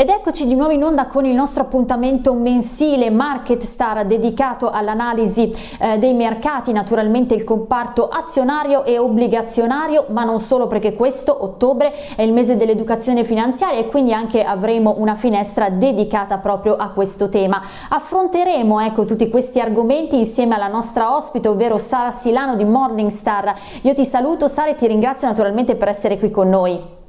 Ed eccoci di nuovo in onda con il nostro appuntamento mensile Market Star dedicato all'analisi eh, dei mercati, naturalmente il comparto azionario e obbligazionario, ma non solo perché questo ottobre è il mese dell'educazione finanziaria e quindi anche avremo una finestra dedicata proprio a questo tema. Affronteremo ecco tutti questi argomenti insieme alla nostra ospite, ovvero Sara Silano di Morningstar. Io ti saluto Sara e ti ringrazio naturalmente per essere qui con noi.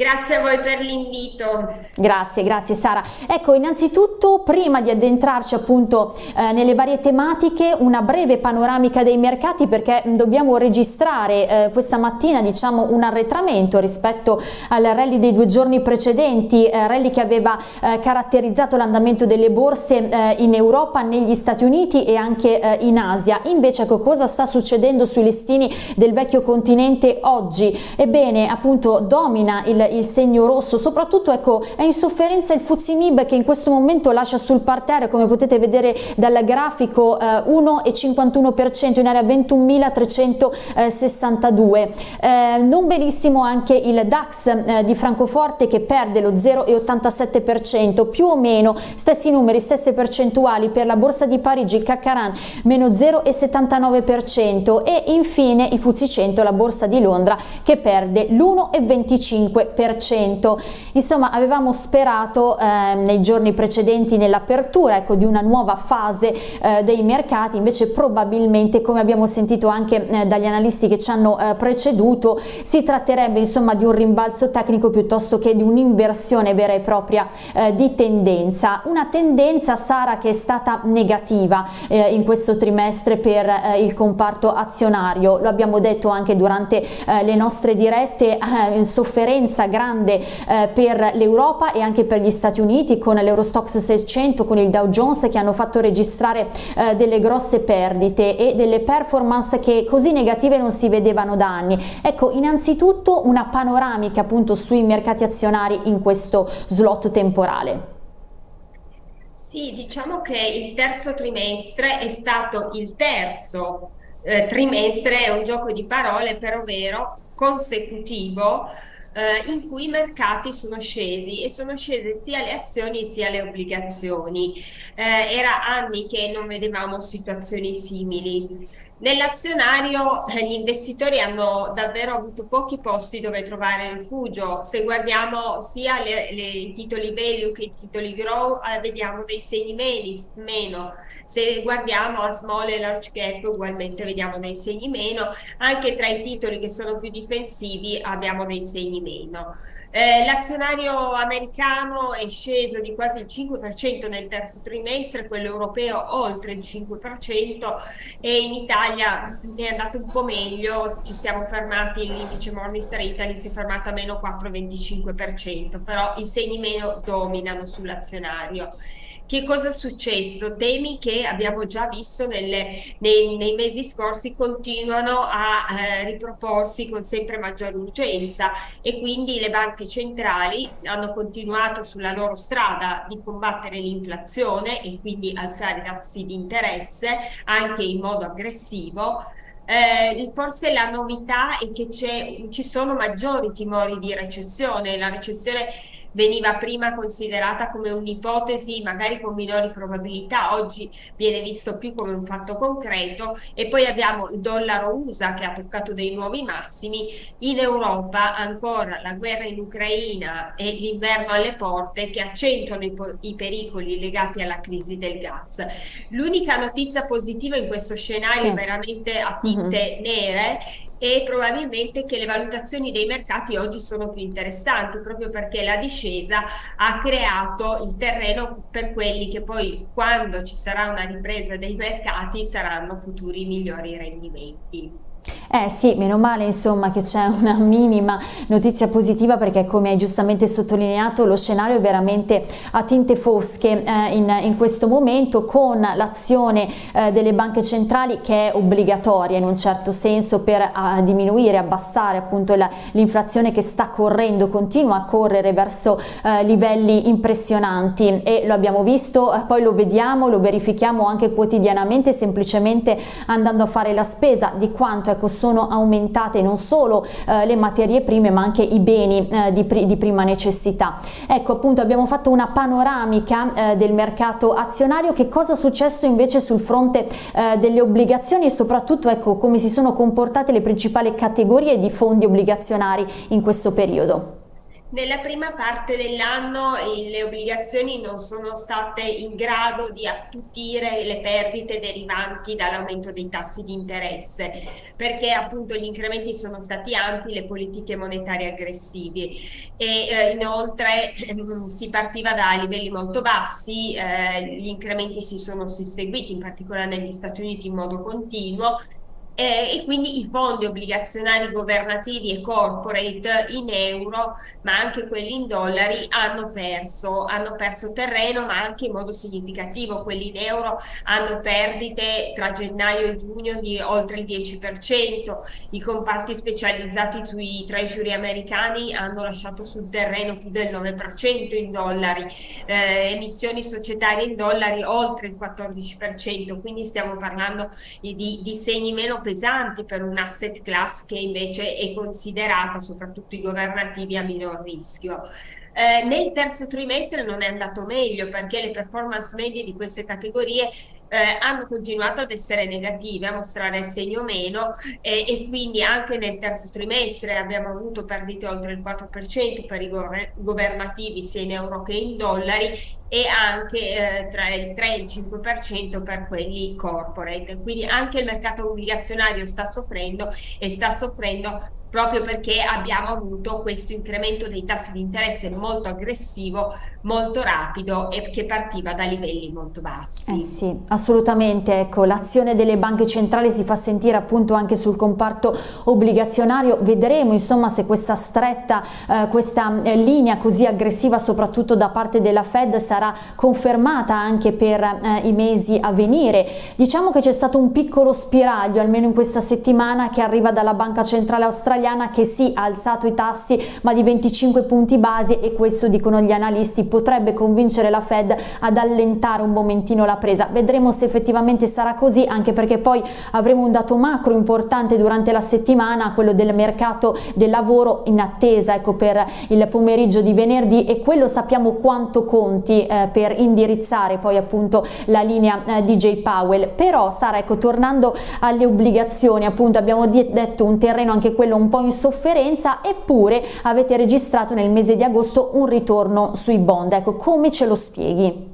Grazie a voi per l'invito. Grazie, grazie Sara. Ecco, innanzitutto prima di addentrarci appunto eh, nelle varie tematiche, una breve panoramica dei mercati perché dobbiamo registrare eh, questa mattina diciamo un arretramento rispetto al rally dei due giorni precedenti, eh, rally che aveva eh, caratterizzato l'andamento delle borse eh, in Europa, negli Stati Uniti e anche eh, in Asia. Invece ecco cosa sta succedendo sui listini del vecchio continente oggi? Ebbene, appunto domina il il segno rosso, soprattutto ecco è in sofferenza il Fuzimib che in questo momento lascia sul parterre come potete vedere dal grafico eh, 1,51% in area 21.362, eh, non benissimo anche il DAX eh, di Francoforte che perde lo 0,87%, più o meno stessi numeri, stesse percentuali. Per la borsa di Parigi, Caccaran meno 0,79% e infine il Fuzzi 100, la borsa di Londra che perde l'1,25%. Insomma avevamo sperato eh, nei giorni precedenti nell'apertura ecco, di una nuova fase eh, dei mercati, invece probabilmente come abbiamo sentito anche eh, dagli analisti che ci hanno eh, preceduto si tratterebbe insomma di un rimbalzo tecnico piuttosto che di un'inversione vera e propria eh, di tendenza. Una tendenza Sara che è stata negativa eh, in questo trimestre per il comparto azionario, lo abbiamo detto anche durante le nostre dirette, in sofferenza grande eh, per l'Europa e anche per gli Stati Uniti con l'Eurostox 600, con il Dow Jones che hanno fatto registrare eh, delle grosse perdite e delle performance che così negative non si vedevano da anni. Ecco, innanzitutto una panoramica appunto sui mercati azionari in questo slot temporale. Sì, diciamo che il terzo trimestre è stato il terzo eh, trimestre, è un gioco di parole, però vero, consecutivo eh, in cui i mercati sono scesi e sono scese sia le azioni sia le obbligazioni. Eh, era anni che non vedevamo situazioni simili. Nell'azionario eh, gli investitori hanno davvero avuto pochi posti dove trovare rifugio. Se guardiamo sia i titoli value che i titoli grow, eh, vediamo dei segni meno. Se guardiamo a small e large cap, ugualmente vediamo dei segni meno. Anche tra i titoli che sono più difensivi abbiamo dei segni meno. Eh, L'azionario americano è sceso di quasi il 5% nel terzo trimestre, quello europeo oltre il 5% e in Italia è andato un po' meglio, ci siamo fermati, l'indice Morningstar Italy si è fermato a meno 4,25%, però i segni meno dominano sull'azionario. Che cosa è successo? Temi che abbiamo già visto nelle, nei, nei, mesi scorsi continuano a eh, riproporsi con sempre maggiore urgenza e quindi le banche centrali hanno continuato sulla loro strada di combattere l'inflazione e quindi alzare i tassi di interesse anche in modo aggressivo eh, forse la novità è che ci sono maggiori timori di recessione, la recessione veniva prima considerata come un'ipotesi magari con minori probabilità, oggi viene visto più come un fatto concreto e poi abbiamo il dollaro USA che ha toccato dei nuovi massimi, in Europa ancora la guerra in Ucraina e l'inverno alle porte che accentuano i, i pericoli legati alla crisi del gas. L'unica notizia positiva in questo scenario sì. veramente a tinte uh -huh. nere e probabilmente che le valutazioni dei mercati oggi sono più interessanti proprio perché la discesa ha creato il terreno per quelli che poi quando ci sarà una ripresa dei mercati saranno futuri migliori rendimenti. Eh sì, meno male insomma che c'è una minima notizia positiva perché come hai giustamente sottolineato lo scenario è veramente a tinte fosche eh, in, in, questo momento con l'azione eh, delle banche centrali che è obbligatoria in un certo senso per a, diminuire, abbassare appunto l'inflazione che sta correndo, continua a correre verso eh, livelli impressionanti. E lo abbiamo visto, eh, poi lo vediamo, lo verifichiamo anche quotidianamente semplicemente andando a fare la spesa di quanto ecco, sono aumentate non solo eh, le materie prime ma anche i beni eh, di, di, prima necessità. Ecco appunto abbiamo fatto una panoramica eh, del mercato azionario, che cosa è successo invece sul fronte eh, delle obbligazioni e soprattutto ecco come si sono comportate le principali categorie di fondi obbligazionari in questo periodo. Nella prima parte dell'anno le obbligazioni non sono state in grado di attutire le perdite derivanti dall'aumento dei tassi di interesse perché appunto gli incrementi sono stati ampi, le politiche monetarie aggressive e eh, inoltre ehm, si partiva da livelli molto bassi, eh, gli incrementi si sono susseguiti in particolare negli Stati Uniti in modo continuo eh, e quindi i fondi obbligazionari governativi e corporate in euro ma anche quelli in dollari hanno perso, hanno perso terreno ma anche in modo significativo. Quelli in euro hanno perdite tra gennaio e giugno di oltre il 10% i comparti specializzati sui treasury americani hanno lasciato sul terreno più del 9% in dollari. Eh, emissioni societarie in dollari oltre il 14% quindi stiamo parlando di, di segni meno pesanti per un asset class che invece è considerata, soprattutto i governativi, a minor rischio. Eh, nel terzo trimestre non è andato meglio perché le performance medie di queste categorie eh, hanno continuato ad essere negative, a mostrare segno meno eh, e quindi anche nel terzo trimestre abbiamo avuto perdite oltre il 4% per i governativi sia in euro che in dollari e anche eh, tra il 3 e il 5% per quelli corporate. Quindi anche il mercato obbligazionario sta soffrendo e sta soffrendo proprio perché abbiamo avuto questo incremento dei tassi di interesse molto aggressivo, molto rapido e che partiva da livelli molto bassi. Eh sì, assolutamente, ecco, l'azione delle banche centrali si fa sentire appunto anche sul comparto obbligazionario, vedremo insomma se questa stretta, eh, questa eh, linea così aggressiva soprattutto da parte della Fed sarà confermata anche per eh, i mesi a venire. Diciamo che c'è stato un piccolo spiraglio almeno in questa settimana che arriva dalla Banca Centrale Australiana che sì ha alzato i tassi ma di 25 punti basi e questo dicono gli analisti potrebbe convincere la Fed ad allentare un momentino la presa. Vedremo vedremo se effettivamente sarà così anche perché poi avremo un dato macro importante durante la settimana quello del mercato del lavoro in attesa ecco per il pomeriggio di venerdì e quello sappiamo quanto conti eh, per indirizzare poi appunto la linea eh, di J Powell però Sara ecco tornando alle obbligazioni appunto abbiamo detto un terreno anche quello un po' in sofferenza eppure avete registrato nel mese di agosto un ritorno sui bond ecco come ce lo spieghi?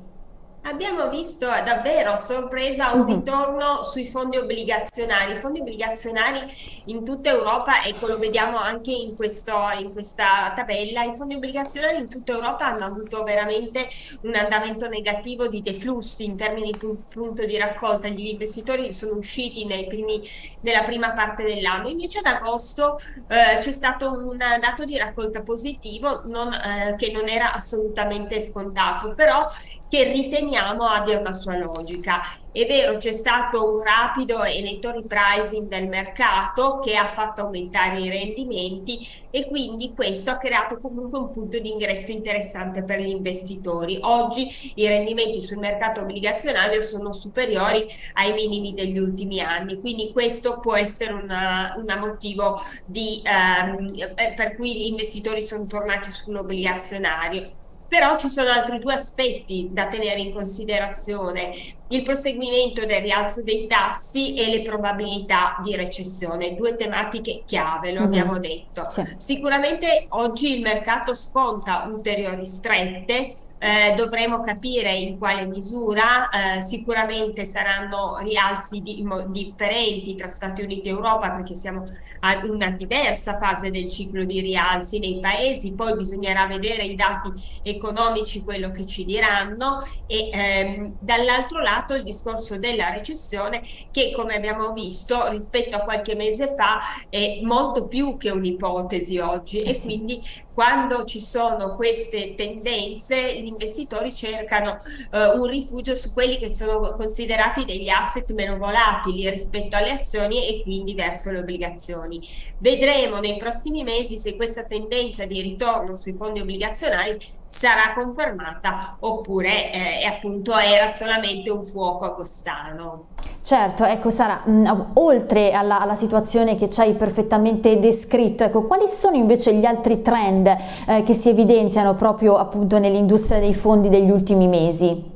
Abbiamo visto davvero a sorpresa un ritorno sui fondi obbligazionari. I fondi obbligazionari in tutta Europa, ecco lo vediamo anche in, questo, in questa tabella, i fondi obbligazionari in tutta Europa hanno avuto veramente un andamento negativo di deflussi in termini di punto di raccolta. Gli investitori sono usciti primi, nella prima parte dell'anno. Invece ad agosto eh, c'è stato un dato di raccolta positivo non, eh, che non era assolutamente scontato, però che riteniamo abbia una sua logica. È vero, c'è stato un rapido e netto repricing del mercato che ha fatto aumentare i rendimenti e quindi questo ha creato comunque un punto di ingresso interessante per gli investitori. Oggi i rendimenti sul mercato obbligazionario sono superiori ai minimi degli ultimi anni, quindi questo può essere un motivo di, ehm, per cui gli investitori sono tornati sull'obbligazionario però ci sono altri due aspetti da tenere in considerazione, il proseguimento del rialzo dei tassi e le probabilità di recessione, due tematiche chiave, lo mm -hmm. abbiamo detto. Sì. Sicuramente oggi il mercato sconta ulteriori strette, eh, dovremo capire in quale misura, eh, sicuramente saranno rialzi di, differenti tra Stati Uniti e Europa perché siamo a una diversa fase del ciclo di rialzi nei paesi, poi bisognerà vedere i dati economici, quello che ci diranno. E ehm, dall'altro lato il discorso della recessione che come abbiamo visto rispetto a qualche mese fa è molto più che un'ipotesi oggi. E quindi quando ci sono queste tendenze gli investitori cercano uh, un rifugio su quelli che sono considerati degli asset meno volatili rispetto alle azioni e quindi verso le obbligazioni. Vedremo nei prossimi mesi se questa tendenza di ritorno sui fondi obbligazionari sarà confermata oppure eh, appunto era solamente un fuoco agostano. Certo, ecco Sara, mh, mm, oltre alla, alla, situazione che ci hai perfettamente descritto, ecco, quali sono invece gli altri trend eh, che si evidenziano proprio appunto nell'industria dei fondi degli ultimi mesi?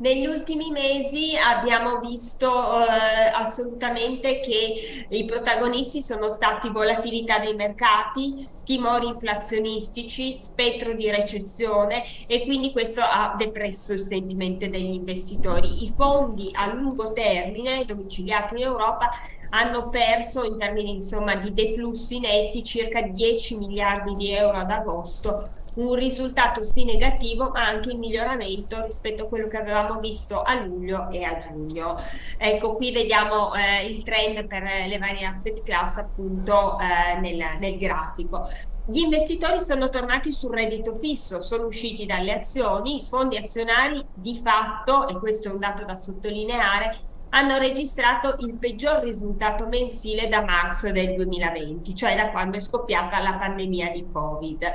Negli ultimi mesi abbiamo visto eh, assolutamente che i protagonisti sono stati volatilità dei mercati, timori inflazionistici, spettro di recessione e quindi questo ha depresso il sentimento degli investitori. I fondi a lungo termine domiciliati in Europa hanno perso in termini insomma, di deflussi netti circa 10 miliardi di euro ad agosto un risultato sì negativo ma anche in miglioramento rispetto a quello che avevamo visto a luglio e a giugno. Ecco qui vediamo eh, il trend per le varie asset class appunto eh, nel, nel grafico. Gli investitori sono tornati sul reddito fisso, sono usciti dalle azioni, i fondi azionari di fatto, e questo è un dato da sottolineare, hanno registrato il peggior risultato mensile da marzo del 2020, cioè da quando è scoppiata la pandemia di Covid.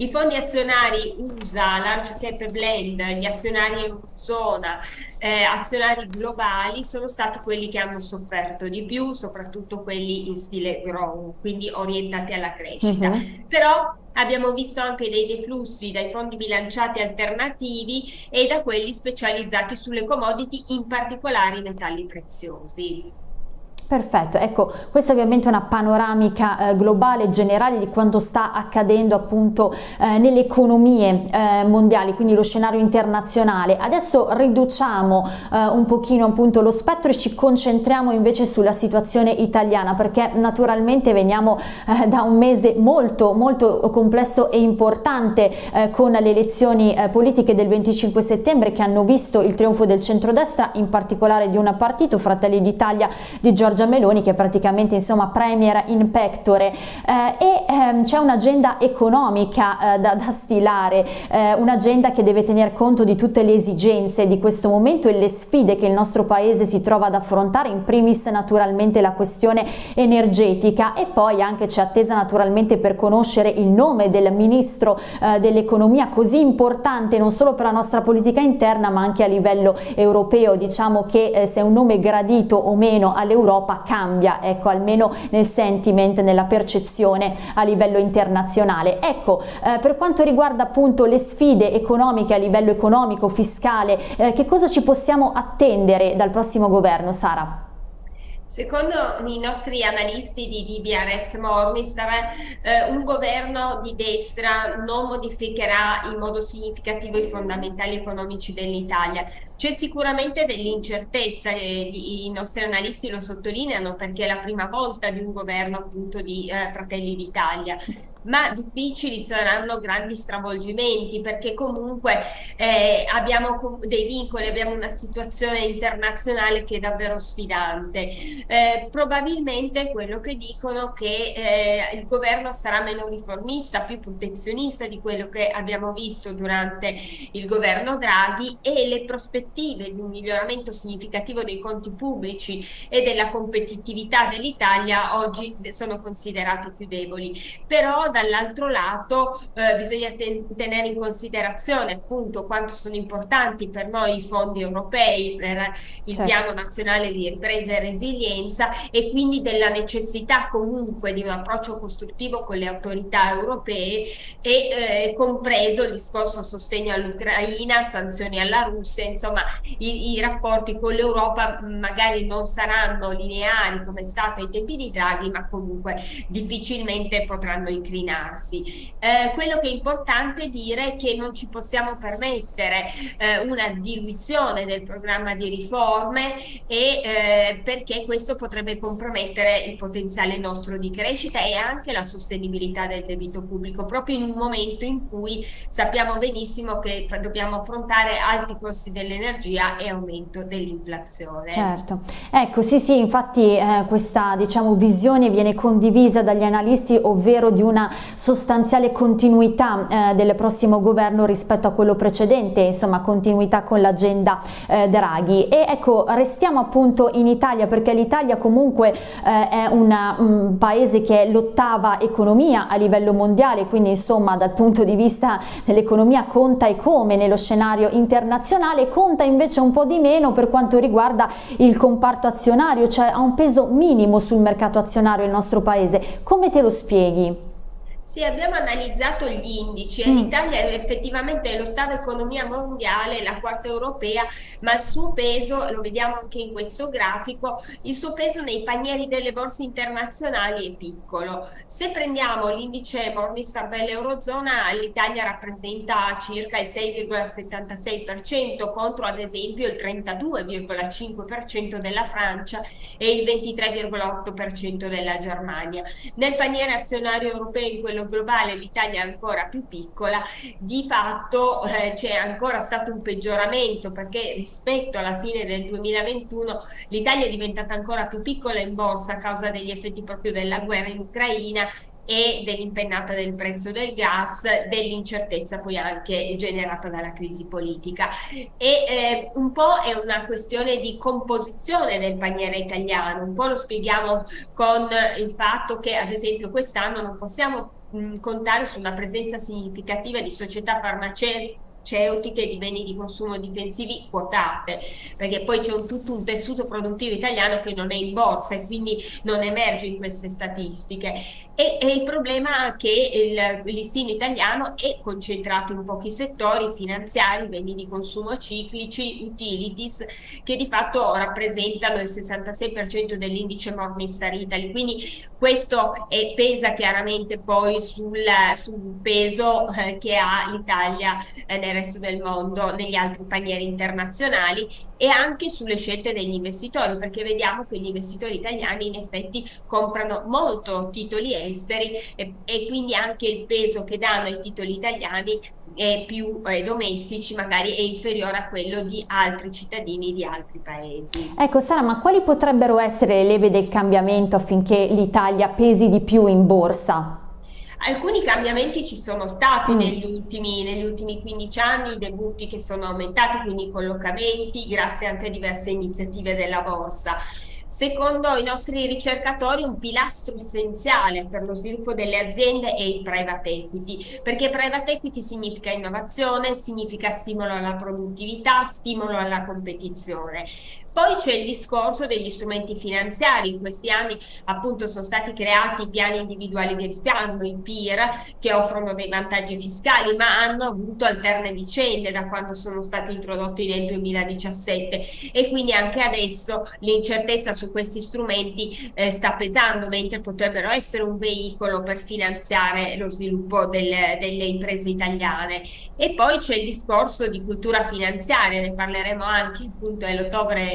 I fondi azionari USA, Large Cap Blend, gli azionari Eurozona, eh, azionari globali sono stati quelli che hanno sofferto di più, soprattutto quelli in stile grow, quindi orientati alla crescita. Uh mhm. -huh. Però abbiamo visto anche dei deflussi dai fondi bilanciati alternativi e da quelli specializzati sulle commodity, in particolare i metalli preziosi. Perfetto, ecco questa è ovviamente una panoramica eh, globale generale di quanto sta accadendo appunto eh, nelle economie eh, mondiali, quindi lo scenario internazionale. Adesso riduciamo eh, un pochino appunto lo spettro e ci concentriamo invece sulla situazione italiana perché naturalmente veniamo eh, da un mese molto molto complesso e importante eh, con le elezioni politiche del 25 settembre che hanno visto il trionfo del centrodestra, in particolare di un partito, Fratelli d'Italia di Giorgio Giorgia Meloni che è praticamente insomma premier in pectore. Eh, e ehm, c'è un'agenda economica eh, da, da, stilare, eh, un'agenda che deve tener conto di tutte le esigenze di questo momento e le sfide che il nostro paese si trova ad affrontare, in primis naturalmente la questione energetica. E poi anche c'è attesa naturalmente per conoscere il nome del ministro eh, dell'economia così importante non solo per la nostra politica interna ma anche a livello europeo, diciamo che eh, se è un nome gradito o meno all'Europa l'Europa cambia, ecco, almeno nel sentiment, nella percezione a livello internazionale. Ecco, eh, per quanto riguarda appunto le sfide economiche a livello economico, fiscale, eh, che cosa ci possiamo attendere dal prossimo governo, Sara? Secondo i nostri analisti di DBRS Morningstar, eh, un governo di destra non modificherà in modo significativo i fondamentali economici dell'Italia. C'è sicuramente dell'incertezza, e i nostri analisti lo sottolineano perché è la prima volta di un governo appunto di eh, Fratelli d'Italia ma difficili saranno grandi stravolgimenti perché comunque eh, abbiamo dei vincoli, abbiamo una situazione internazionale che è davvero sfidante. Eh, probabilmente quello che dicono che eh, il governo sarà meno riformista, più protezionista di quello che abbiamo visto durante il governo Draghi e le prospettive di un miglioramento significativo dei conti pubblici e della competitività dell'Italia oggi sono considerate più deboli. Però dall'altro lato eh, bisogna ten tenere in considerazione appunto quanto sono importanti per noi i fondi europei per il certo. piano nazionale di ripresa e resilienza e quindi della necessità comunque di un approccio costruttivo con le autorità europee e eh, compreso il discorso sostegno all'Ucraina, sanzioni alla Russia, insomma i, i rapporti con l'Europa magari non saranno lineari come è stato ai tempi di Draghi ma comunque difficilmente potranno inclinare incrinarsi. Eh, quello che è importante dire è che non ci possiamo permettere eh, una diluizione del programma di riforme e eh, perché questo potrebbe compromettere il potenziale nostro di crescita e anche la sostenibilità del debito pubblico proprio in un momento in cui sappiamo benissimo che dobbiamo affrontare alti costi dell'energia e aumento dell'inflazione. Certo, ecco sì sì infatti eh, questa diciamo visione viene condivisa dagli analisti ovvero di una sostanziale continuità eh, del prossimo governo rispetto a quello precedente, insomma continuità con l'agenda eh, Draghi e ecco restiamo appunto in Italia perché l'Italia comunque eh, è un paese che è l'ottava economia a livello mondiale quindi insomma dal punto di vista dell'economia conta e come nello scenario internazionale conta invece un po' di meno per quanto riguarda il comparto azionario cioè ha un peso minimo sul mercato azionario il nostro paese come te lo spieghi? Sì, abbiamo analizzato gli indici e mm. l'Italia è effettivamente l'ottava economia mondiale, la quarta europea, ma il suo peso, lo vediamo anche in questo grafico, il suo peso nei panieri delle borse internazionali è piccolo. Se prendiamo l'indice Morningstar dell'Eurozona, l'Italia rappresenta circa il 6,76% contro ad esempio il 32,5% della Francia e il 23,8% della Germania. Nel paniere azionario europeo in quello livello globale l'Italia è ancora più piccola, di fatto eh, c'è ancora stato un peggioramento perché rispetto alla fine del 2021 l'Italia è diventata ancora più piccola in borsa a causa degli effetti proprio della guerra in Ucraina e dell'impennata del prezzo del gas, dell'incertezza poi anche generata dalla crisi politica. E eh, un po' è una questione di composizione del paniere italiano, un po' lo spieghiamo con il fatto che ad esempio quest'anno non possiamo contare su una presenza significativa di società farmaceutiche farmaceutiche di beni di consumo difensivi quotate, perché poi c'è tutto un tessuto produttivo italiano che non è in borsa e quindi non emerge in queste statistiche. E, e il problema è che il listino italiano è concentrato in pochi settori finanziari, beni di consumo ciclici, utilities, che di fatto rappresentano il 66% dell'indice Morningstar Italy. Quindi questo è, pesa chiaramente poi sul, sul peso eh, che ha l'Italia eh, nel resto del mondo, negli altri panieri internazionali e anche sulle scelte degli investitori, perché vediamo che gli investitori italiani in effetti comprano molto titoli esteri e, e quindi anche il peso che danno ai titoli italiani è più eh, domestici magari è inferiore a quello di altri cittadini di altri paesi. Ecco Sara, ma quali potrebbero essere le leve del cambiamento affinché l'Italia pesi di più in borsa? Alcuni cambiamenti ci sono stati mm. negli, ultimi, negli ultimi 15 anni, i debutti che sono aumentati, quindi i collocamenti, grazie anche a diverse iniziative della borsa. Secondo i nostri ricercatori un pilastro essenziale per lo sviluppo delle aziende è il private equity, perché private equity significa innovazione, significa stimolo alla produttività, stimolo alla competizione. Poi c'è il discorso degli strumenti finanziari, in questi anni appunto sono stati creati piani individuali di risparmio, i PIR, che offrono dei vantaggi fiscali, ma hanno avuto alterne vicende da quando sono stati introdotti nel 2017 e quindi anche adesso l'incertezza su questi strumenti eh, sta pesando, mentre potrebbero essere un veicolo per finanziare lo sviluppo del, delle imprese italiane. E poi c'è il discorso di cultura finanziaria, ne parleremo anche appunto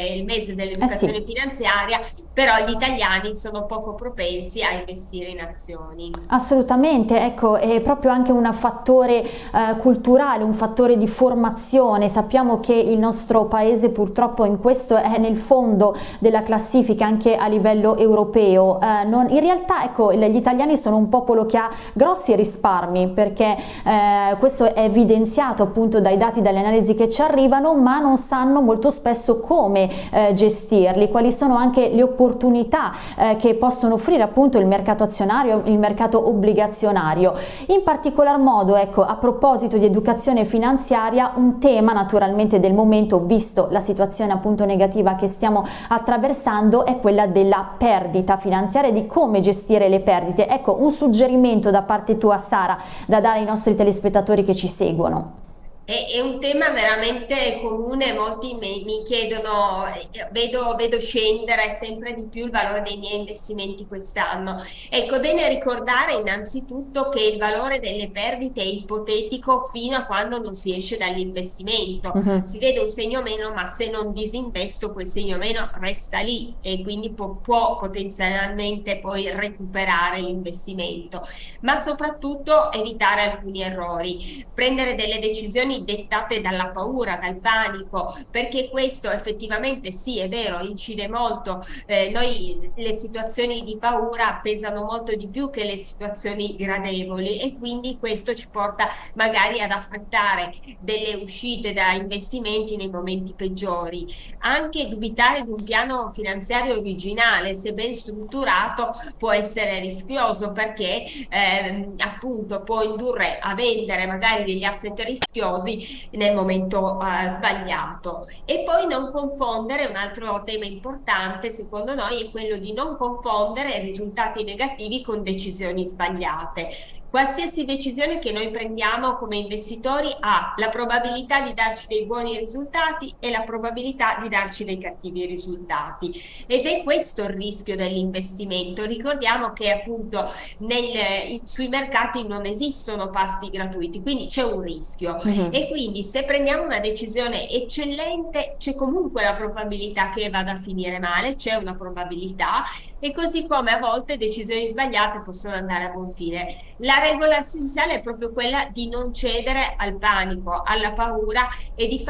il mese dell'educazione eh sì. finanziaria, però gli italiani sono poco propensi a investire in azioni. Assolutamente, ecco, è proprio anche un fattore eh, culturale, un fattore di formazione. Sappiamo che il nostro paese purtroppo in questo è nel fondo della classifica anche a livello europeo. Eh, non, in realtà ecco, gli italiani sono un popolo che ha grossi risparmi perché eh, questo è evidenziato appunto dai dati, dalle analisi che ci arrivano, ma non sanno molto spesso come eh, gestirli, quali sono anche le opportunità eh, che possono offrire appunto il mercato azionario, il mercato obbligazionario. In particolar modo, ecco, a proposito di educazione finanziaria, un tema naturalmente del momento, visto la situazione appunto negativa che stiamo attraversando, è quella della perdita finanziaria e di come gestire le perdite. Ecco, un suggerimento da parte tua Sara, da dare ai nostri telespettatori che ci seguono. È, è, un tema veramente comune, molti mi, mi chiedono, vedo, vedo, scendere sempre di più il valore dei miei investimenti quest'anno. Ecco, è bene ricordare innanzitutto che il valore delle perdite è ipotetico fino a quando non si esce dall'investimento. Uh -huh. Si vede un segno meno, ma se non disinvesto quel segno meno resta lì e quindi può, può potenzialmente poi recuperare l'investimento. Ma soprattutto evitare alcuni errori, prendere delle decisioni decisioni dettate dalla paura, dal panico, perché questo effettivamente sì è vero, incide molto, eh, noi le situazioni di paura pesano molto di più che le situazioni gradevoli e quindi questo ci porta magari ad affrettare delle uscite da investimenti nei momenti peggiori, anche dubitare di un piano finanziario originale, se ben strutturato può essere rischioso perché ehm, appunto può indurre a vendere magari degli asset rischiosi nel momento eh, sbagliato. E poi non confondere un altro tema importante secondo noi è quello di non confondere risultati negativi con decisioni sbagliate Qualsiasi decisione che noi prendiamo come investitori ha la probabilità di darci dei buoni risultati e la probabilità di darci dei cattivi risultati ed è questo il rischio dell'investimento. Ricordiamo che appunto nel, sui mercati non esistono pasti gratuiti, quindi c'è un rischio uh mhm. -huh. e quindi se prendiamo una decisione eccellente c'è comunque la probabilità che vada a finire male, c'è una probabilità e così come a volte decisioni sbagliate possono andare a buon fine. La regola essenziale è proprio quella di non cedere al panico, alla paura e di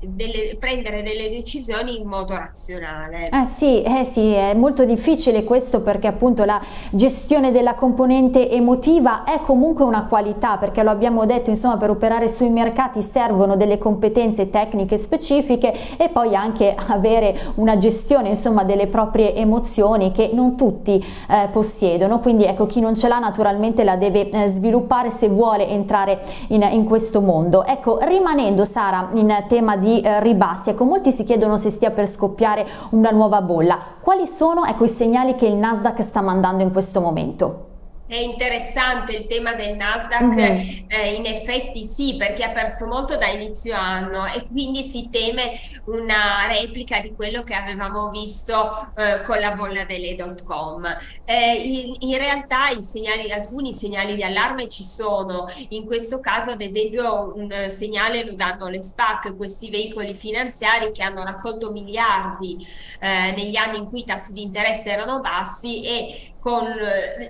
delle, prendere delle decisioni in modo razionale. Eh sì, eh sì, è molto difficile questo perché appunto la gestione della componente emotiva è comunque una qualità perché lo abbiamo detto insomma per operare sui mercati servono delle competenze tecniche specifiche e poi anche avere una gestione insomma delle proprie emozioni che non tutti eh, possiedono quindi ecco chi non ce l'ha naturalmente la deve sviluppare se vuole entrare in, in, questo mondo. Ecco, rimanendo Sara in tema di eh, ribassi, ecco, molti si chiedono se stia per scoppiare una nuova bolla. Quali sono ecco, i segnali che il Nasdaq sta mandando in questo momento? È interessante il tema del Nasdaq, mm -hmm. eh, in effetti sì, perché ha perso molto da inizio anno e quindi si teme una replica di quello che avevamo visto eh, con la bolla delle dot com. Eh, in, in, realtà i segnali, alcuni segnali di allarme ci sono, in questo caso ad esempio un segnale lo danno le SPAC, questi veicoli finanziari che hanno raccolto miliardi eh, negli anni in cui i tassi di interesse erano bassi e con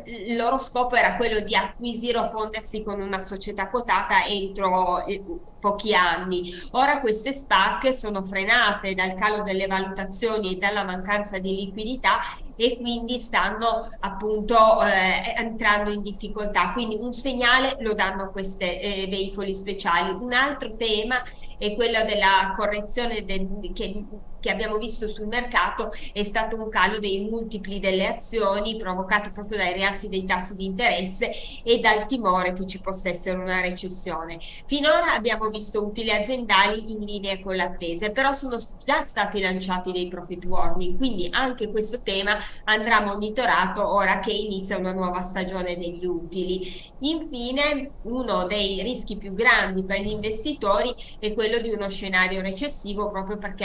il loro scopo era quello di acquisire o fondersi con una società quotata entro eh, pochi anni. Ora queste SPAC sono frenate dal calo delle valutazioni e dalla mancanza di liquidità e quindi stanno appunto eh, entrando in difficoltà. Quindi un segnale lo danno questi eh, veicoli speciali. Un altro tema è quello della correzione del, che che abbiamo visto sul mercato è stato un calo dei multipli delle azioni provocati proprio dai rialzi dei tassi di interesse e dal timore che ci possa essere una recessione. Finora abbiamo visto utili aziendali in linea con l'attesa, però sono già stati lanciati dei profit warning, quindi anche questo tema andrà monitorato ora che inizia una nuova stagione degli utili. Infine, uno dei rischi più grandi per gli investitori è quello di uno scenario recessivo proprio perché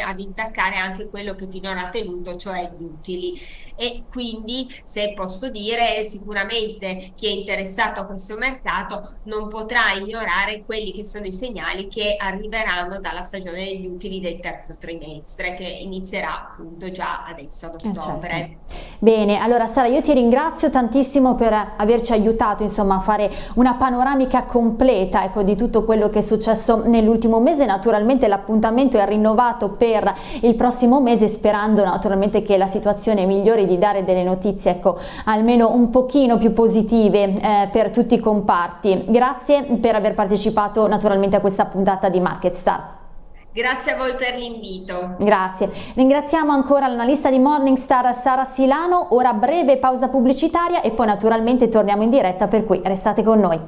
ad intaccare anche quello che finora ha tenuto, cioè gli utili. E quindi, se posso dire, sicuramente chi è interessato a questo mercato non potrà ignorare quelli che sono i segnali che arriveranno dalla stagione degli utili del terzo trimestre, che inizierà appunto già adesso ad ottobre. Eh certo. Bene, allora Sara io ti ringrazio tantissimo per averci aiutato insomma a fare una panoramica completa ecco, di tutto quello che è successo nell'ultimo mese, naturalmente l'appuntamento è rinnovato per il prossimo mese sperando naturalmente che la situazione migliori di dare delle notizie ecco, almeno un pochino più positive eh, per tutti i comparti. Grazie per aver partecipato naturalmente a questa puntata di Market Star. Grazie a voi per l'invito. Grazie. Ringraziamo ancora l'analista di Morningstar Sara Silano, ora breve pausa pubblicitaria e poi naturalmente torniamo in diretta per cui restate con noi.